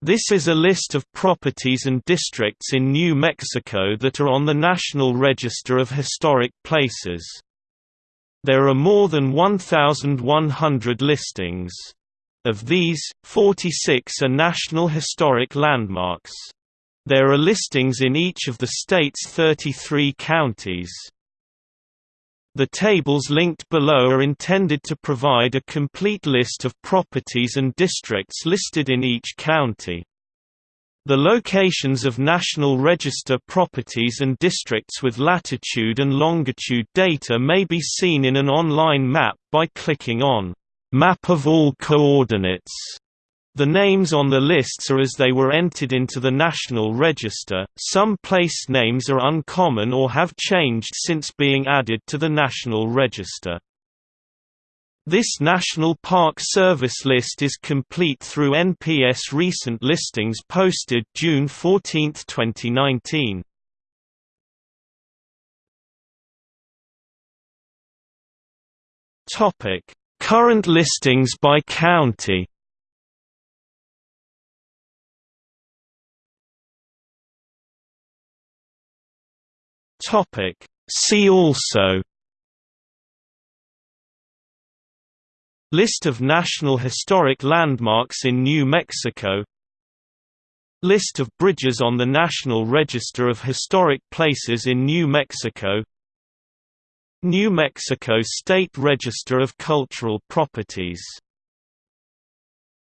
This is a list of properties and districts in New Mexico that are on the National Register of Historic Places. There are more than 1,100 listings. Of these, 46 are National Historic Landmarks. There are listings in each of the state's 33 counties. The tables linked below are intended to provide a complete list of properties and districts listed in each county. The locations of National Register properties and districts with latitude and longitude data may be seen in an online map by clicking on Map of all coordinates the names on the lists are as they were entered into the National Register. Some place names are uncommon or have changed since being added to the National Register. This National Park Service list is complete through NPS recent listings posted June 14, 2019. Topic: Current listings by county. Topic See also List of National Historic Landmarks in New Mexico List of bridges on the National Register of Historic Places in New Mexico New Mexico State Register of Cultural Properties